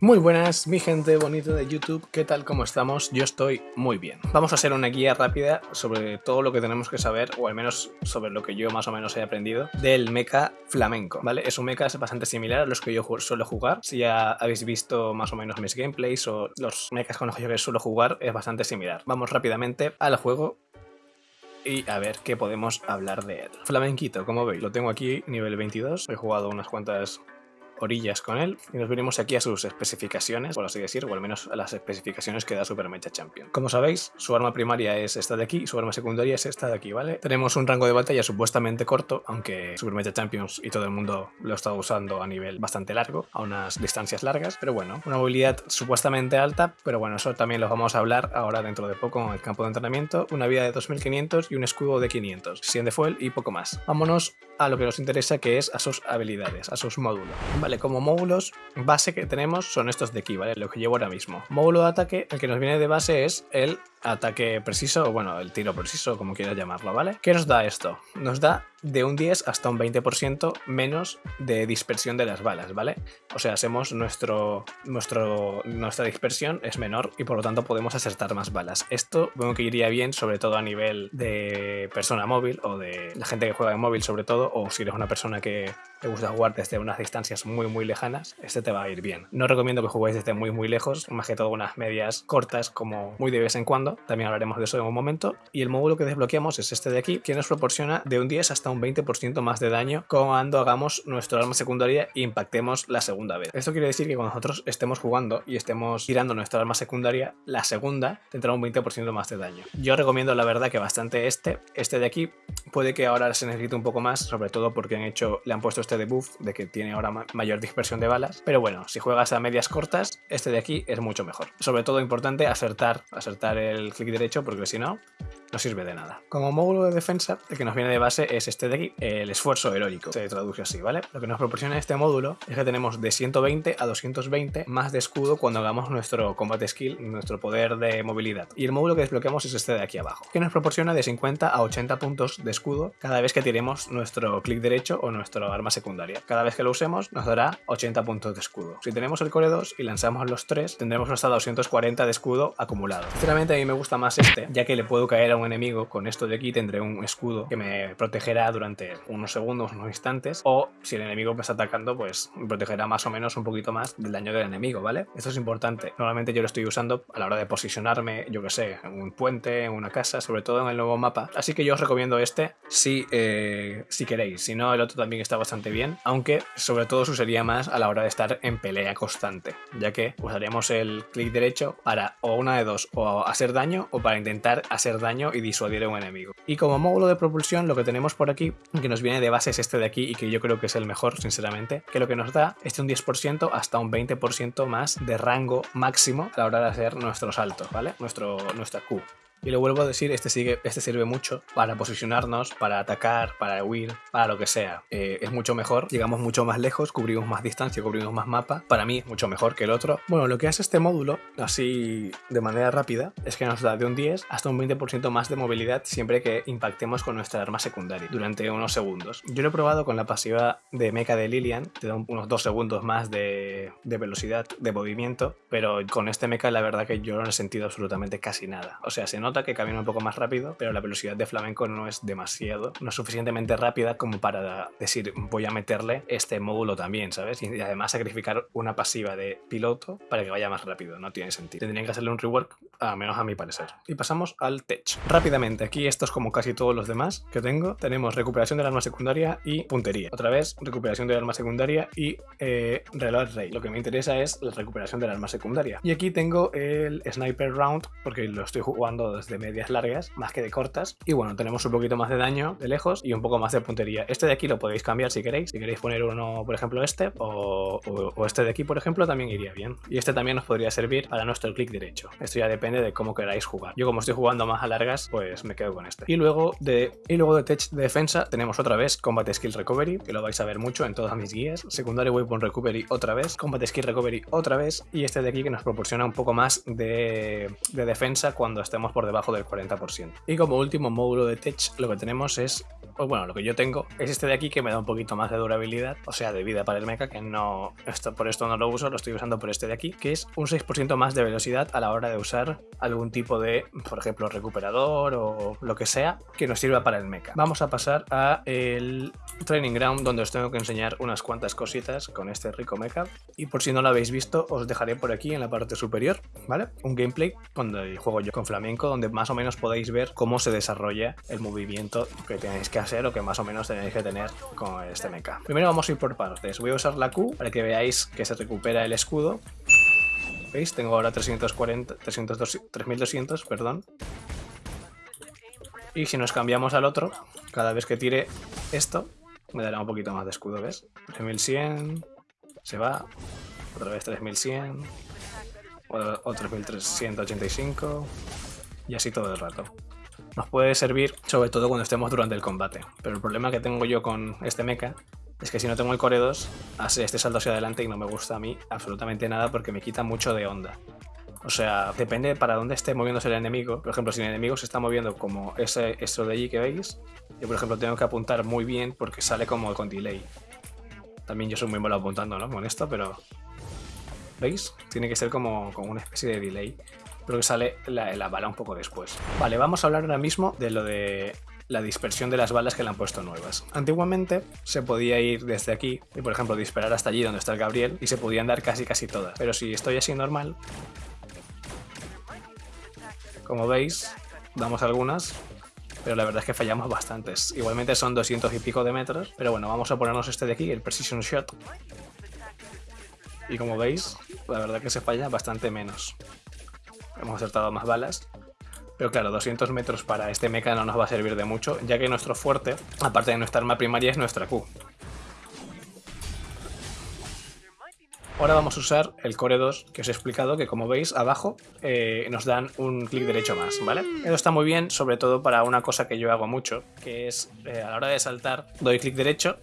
Muy buenas, mi gente bonita de YouTube, ¿qué tal? ¿Cómo estamos? Yo estoy muy bien. Vamos a hacer una guía rápida sobre todo lo que tenemos que saber, o al menos sobre lo que yo más o menos he aprendido, del mecha flamenco, ¿vale? Es un mecha bastante similar a los que yo suelo jugar. Si ya habéis visto más o menos mis gameplays o los mechas con los que yo suelo jugar, es bastante similar. Vamos rápidamente al juego y a ver qué podemos hablar de él. Flamenquito, como veis, lo tengo aquí, nivel 22. He jugado unas cuantas orillas con él y nos venimos aquí a sus especificaciones, por así decir, o al menos a las especificaciones que da Super Mecha Champion. Como sabéis, su arma primaria es esta de aquí y su arma secundaria es esta de aquí, ¿vale? Tenemos un rango de batalla supuestamente corto, aunque Super Mecha Champions y todo el mundo lo estado usando a nivel bastante largo, a unas distancias largas, pero bueno, una movilidad supuestamente alta, pero bueno, eso también lo vamos a hablar ahora dentro de poco en el campo de entrenamiento, una vida de 2500 y un escudo de 500, 100 de fuel y poco más. Vámonos a lo que nos interesa que es a sus habilidades, a sus módulos. Vale, como módulos base que tenemos son estos de aquí, ¿vale? Lo que llevo ahora mismo. Módulo de ataque, el que nos viene de base es el ataque preciso, o bueno, el tiro preciso, como quieras llamarlo, ¿vale? ¿Qué nos da esto? Nos da de un 10 hasta un 20% menos de dispersión de las balas, ¿vale? O sea, hacemos nuestro, nuestro, nuestra dispersión es menor y por lo tanto podemos acertar más balas. Esto bueno que iría bien sobre todo a nivel de persona móvil o de la gente que juega en móvil sobre todo o si eres una persona que te gusta jugar desde unas distancias muy muy lejanas, este te va a ir bien. No recomiendo que juguéis desde muy muy lejos, más que todo unas medias cortas como muy de vez en cuando también hablaremos de eso en un momento. Y el módulo que desbloqueamos es este de aquí, que nos proporciona de un 10 hasta un 20% más de daño cuando hagamos nuestro arma secundaria e impactemos la segunda vez. Esto quiere decir que cuando nosotros estemos jugando y estemos tirando nuestra arma secundaria, la segunda tendrá un 20% más de daño. Yo recomiendo la verdad que bastante este. Este de aquí puede que ahora se necesite un poco más, sobre todo porque le han puesto este debuff de que tiene ahora mayor dispersión de balas. Pero bueno, si juegas a medias cortas, este de aquí es mucho mejor. Sobre todo importante acertar, acertar el clic derecho porque si no, no sirve de nada. Como módulo de defensa, el que nos viene de base es este de aquí, el esfuerzo heroico, se traduce así, ¿vale? Lo que nos proporciona este módulo es que tenemos de 120 a 220 más de escudo cuando hagamos nuestro combat skill, nuestro poder de movilidad. Y el módulo que desbloqueamos es este de aquí abajo, que nos proporciona de 50 a 80 puntos de escudo cada vez que tiremos nuestro clic derecho o nuestro arma secundaria. Cada vez que lo usemos nos dará 80 puntos de escudo. Si tenemos el core 2 y lanzamos los 3, tendremos hasta 240 de escudo acumulado. Sinceramente a mí me gusta más este, ya que le puedo caer a un enemigo con esto de aquí, tendré un escudo que me protegerá durante unos segundos, unos instantes, o si el enemigo me está atacando, pues me protegerá más o menos un poquito más del daño del enemigo, ¿vale? Esto es importante. Normalmente yo lo estoy usando a la hora de posicionarme, yo que sé, en un puente, en una casa, sobre todo en el nuevo mapa. Así que yo os recomiendo este si, eh, si queréis. Si no, el otro también está bastante bien, aunque sobre todo usaría más a la hora de estar en pelea constante, ya que usaríamos el clic derecho para o una de dos, o hacer daño o para intentar hacer daño y disuadir un enemigo. Y como módulo de propulsión lo que tenemos por aquí, que nos viene de base es este de aquí y que yo creo que es el mejor sinceramente, que lo que nos da es un 10% hasta un 20% más de rango máximo a la hora de hacer nuestros saltos, ¿vale? Nuestro, nuestra Q. Y lo vuelvo a decir, este, sigue, este sirve mucho para posicionarnos, para atacar, para huir, para lo que sea. Eh, es mucho mejor, llegamos mucho más lejos, cubrimos más distancia, cubrimos más mapa. Para mí, mucho mejor que el otro. Bueno, lo que hace este módulo, así de manera rápida, es que nos da de un 10 hasta un 20% más de movilidad siempre que impactemos con nuestra arma secundaria durante unos segundos. Yo lo he probado con la pasiva de mecha de Lilian, te da unos 2 segundos más de, de velocidad de movimiento, pero con este mecha la verdad que yo no he sentido absolutamente casi nada. O sea, se nota que camina un poco más rápido, pero la velocidad de flamenco no es demasiado, no es suficientemente rápida como para decir voy a meterle este módulo también, ¿sabes? Y además sacrificar una pasiva de piloto para que vaya más rápido, no tiene sentido. Tendrían que hacerle un rework, a menos a mi parecer. Y pasamos al tech. Rápidamente, aquí esto es como casi todos los demás que tengo. Tenemos recuperación del arma secundaria y puntería. Otra vez, recuperación del arma secundaria y eh, reload rate. Lo que me interesa es la recuperación del arma secundaria. Y aquí tengo el sniper round, porque lo estoy jugando de medias largas más que de cortas. Y bueno, tenemos un poquito más de daño de lejos y un poco más de puntería. Este de aquí lo podéis cambiar si queréis. Si queréis poner uno, por ejemplo, este o, este de aquí, por ejemplo, también iría bien. Y este también nos podría servir para nuestro clic derecho. Esto ya depende de cómo queráis jugar. Yo como estoy jugando más a largas, pues me quedo con este. Y luego de, y luego de tech de defensa tenemos otra vez Combat Skill Recovery, que lo vais a ver mucho en todas mis guías. Secundario Weapon Recovery otra vez. Combat Skill Recovery otra vez. Y este de aquí que nos proporciona un poco más de, de defensa cuando estemos por debajo del 40%. Y como último módulo de Tech lo que tenemos es pues bueno, lo que yo tengo es este de aquí que me da un poquito más de durabilidad, o sea, de vida para el mecha, que no, esto, por esto no lo uso, lo estoy usando por este de aquí, que es un 6% más de velocidad a la hora de usar algún tipo de, por ejemplo, recuperador o lo que sea que nos sirva para el mecha. Vamos a pasar a el Training Ground, donde os tengo que enseñar unas cuantas cositas con este rico mecha, y por si no lo habéis visto, os dejaré por aquí en la parte superior, ¿vale? Un gameplay cuando juego yo con flamenco, donde más o menos podéis ver cómo se desarrolla el movimiento que tenéis que hacer lo que más o menos tenéis que tener con este mecha. Primero vamos a ir por partes. Voy a usar la Q para que veáis que se recupera el escudo. ¿Veis? Tengo ahora 340, 3200, perdón. Y si nos cambiamos al otro, cada vez que tire esto, me dará un poquito más de escudo, ¿ves? 3100, se va, otra vez 3100, o 3385, y así todo el rato nos puede servir sobre todo cuando estemos durante el combate. Pero el problema que tengo yo con este mecha es que si no tengo el core 2, hace este salto hacia adelante y no me gusta a mí absolutamente nada porque me quita mucho de onda. O sea, depende para dónde esté moviéndose el enemigo. Por ejemplo, si el enemigo se está moviendo como ese, esto de allí que veis, yo por ejemplo tengo que apuntar muy bien porque sale como con delay. También yo soy muy malo apuntando, ¿no? Con esto, pero... ¿Veis? Tiene que ser como, como una especie de delay pero que sale la, bala un poco después. Vale, vamos a hablar ahora mismo de lo de la dispersión de las balas que le han puesto nuevas. Antiguamente se podía ir desde aquí y por ejemplo disparar hasta allí donde está el Gabriel y se podían dar casi casi todas. Pero si estoy así normal, como veis, damos algunas, pero la verdad es que fallamos bastantes. Igualmente son 200 y pico de metros, pero bueno, vamos a ponernos este de aquí, el Precision Shot. Y como veis, la verdad que se falla bastante menos hemos acertado más balas. Pero claro, 200 metros para este mecha no nos va a servir de mucho, ya que nuestro fuerte, aparte de nuestra arma primaria, es nuestra Q. Ahora vamos a usar el Core 2, que os he explicado que como veis abajo eh, nos dan un clic derecho más, ¿vale? Eso está muy bien, sobre todo para una cosa que yo hago mucho, que es eh, a la hora de saltar, doy clic derecho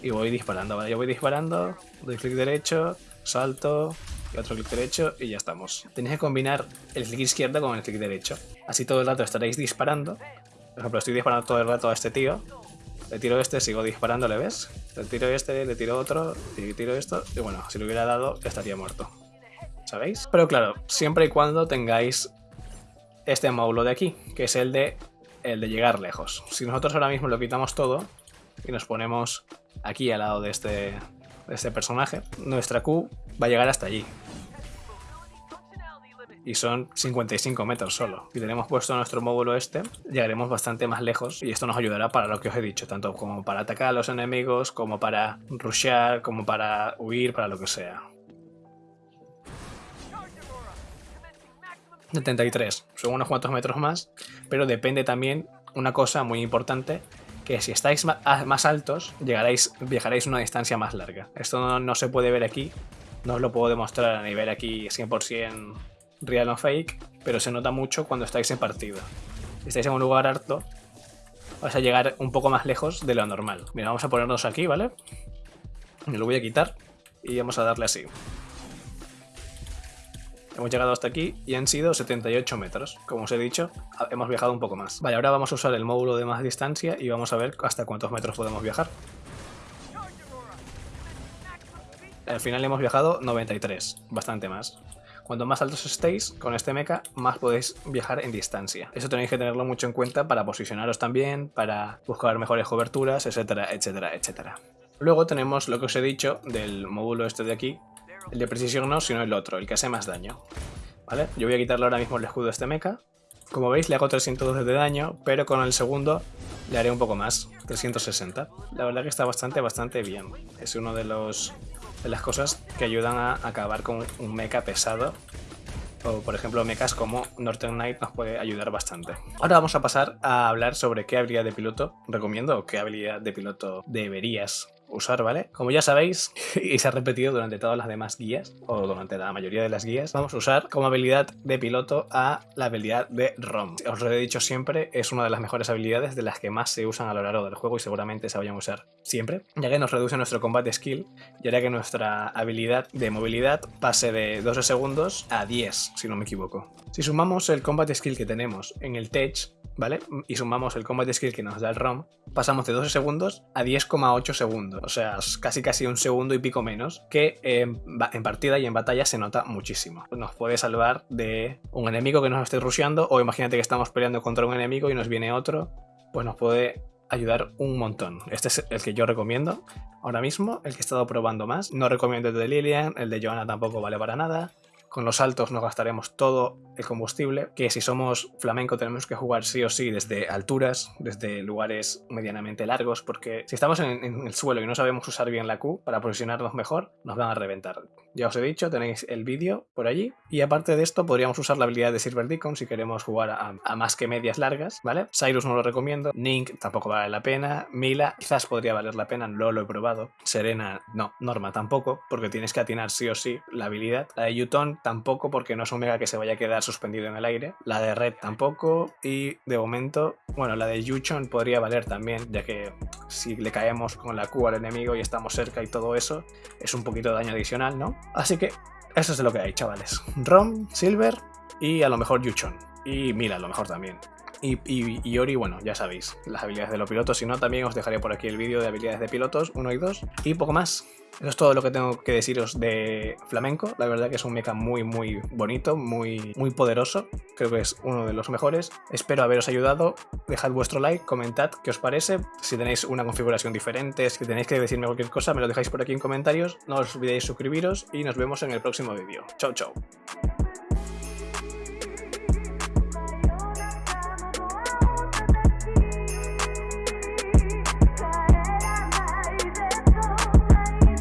y voy disparando, ¿vale? Yo voy disparando, doy clic derecho, salto, y otro clic derecho y ya estamos. Tenéis que combinar el clic izquierdo con el clic derecho. Así todo el rato estaréis disparando. Por ejemplo, estoy disparando todo el rato a este tío. Le tiro este, sigo disparando, ¿le ves? Le tiro este, le tiro otro, y tiro esto. Y bueno, si lo hubiera dado, estaría muerto. ¿Sabéis? Pero claro, siempre y cuando tengáis este módulo de aquí, que es el de, el de llegar lejos. Si nosotros ahora mismo lo quitamos todo y nos ponemos aquí al lado de este, de este personaje, nuestra Q va a llegar hasta allí y son 55 metros solo. Si tenemos puesto nuestro módulo este, llegaremos bastante más lejos y esto nos ayudará para lo que os he dicho, tanto como para atacar a los enemigos, como para rushear, como para huir, para lo que sea. 73, son unos cuantos metros más, pero depende también una cosa muy importante, que si estáis más altos, llegaréis, viajaréis una distancia más larga. Esto no, no se puede ver aquí, no os lo puedo demostrar a nivel aquí 100% real o fake, pero se nota mucho cuando estáis en partida. Si estáis en un lugar harto, vais a llegar un poco más lejos de lo normal. Mira, vamos a ponernos aquí, ¿vale? Me lo voy a quitar y vamos a darle así. Hemos llegado hasta aquí y han sido 78 metros. Como os he dicho, hemos viajado un poco más. Vale, ahora vamos a usar el módulo de más distancia y vamos a ver hasta cuántos metros podemos viajar. Al final hemos viajado 93, bastante más. Cuanto más altos estéis con este mecha, más podéis viajar en distancia. Eso tenéis que tenerlo mucho en cuenta para posicionaros también, para buscar mejores coberturas, etcétera, etcétera, etcétera. Luego tenemos lo que os he dicho del módulo este de aquí, el de precisión no, sino el otro, el que hace más daño. ¿Vale? Yo voy a quitarle ahora mismo el escudo a este mecha. Como veis le hago 312 de daño, pero con el segundo le haré un poco más, 360. La verdad que está bastante, bastante bien. Es uno de los de las cosas que ayudan a acabar con un mecha pesado. O por ejemplo mechas como Northern Knight nos puede ayudar bastante. Ahora vamos a pasar a hablar sobre qué habilidad de piloto recomiendo o qué habilidad de piloto deberías usar, ¿vale? Como ya sabéis, y se ha repetido durante todas las demás guías, o durante la mayoría de las guías, vamos a usar como habilidad de piloto a la habilidad de ROM. Os lo he dicho siempre, es una de las mejores habilidades de las que más se usan a lo largo del juego y seguramente se vayan a usar siempre, ya que nos reduce nuestro combate skill y hará que nuestra habilidad de movilidad pase de 12 segundos a 10, si no me equivoco. Si sumamos el combat skill que tenemos en el Tech, ¿vale? Y sumamos el combat skill que nos da el ROM, pasamos de 12 segundos a 10,8 segundos. O sea, casi casi un segundo y pico menos, que en, en partida y en batalla se nota muchísimo. Nos puede salvar de un enemigo que nos esté rusheando, o imagínate que estamos peleando contra un enemigo y nos viene otro, pues nos puede ayudar un montón. Este es el que yo recomiendo ahora mismo, el que he estado probando más. No recomiendo el de Lilian, el de Joanna tampoco vale para nada. Con los saltos nos gastaremos todo el combustible, que si somos flamenco tenemos que jugar sí o sí desde alturas, desde lugares medianamente largos, porque si estamos en, el suelo y no sabemos usar bien la Q para posicionarnos mejor, nos van a reventar. Ya os he dicho, tenéis el vídeo por allí. Y aparte de esto, podríamos usar la habilidad de Silver Deacon si queremos jugar a, más que medias largas, ¿vale? Cyrus no lo recomiendo, Nink tampoco vale la pena, Mila quizás podría valer la pena, no lo he probado, Serena no, Norma tampoco, porque tienes que atinar sí o sí la habilidad. La de Yuton tampoco, porque no es un mega que se vaya a quedar suspendido en el aire. La de Red tampoco. Y de momento, bueno, la de Yuchon podría valer también, ya que si le caemos con la Q al enemigo y estamos cerca y todo eso, es un poquito de daño adicional, ¿no? Así que eso es lo que hay, chavales. Rom, Silver y a lo mejor Yuchon. Y mira, a lo mejor también. Y, y, Ori, bueno, ya sabéis, las habilidades de los pilotos. Si no, también os dejaré por aquí el vídeo de habilidades de pilotos 1 y 2. Y poco más. Eso es todo lo que tengo que deciros de flamenco. La verdad que es un mecha muy, muy bonito, muy, muy poderoso. Creo que es uno de los mejores. Espero haberos ayudado. Dejad vuestro like, comentad qué os parece. Si tenéis una configuración diferente, si tenéis que decirme cualquier cosa, me lo dejáis por aquí en comentarios. No os olvidéis suscribiros y nos vemos en el próximo vídeo. Chao, chao.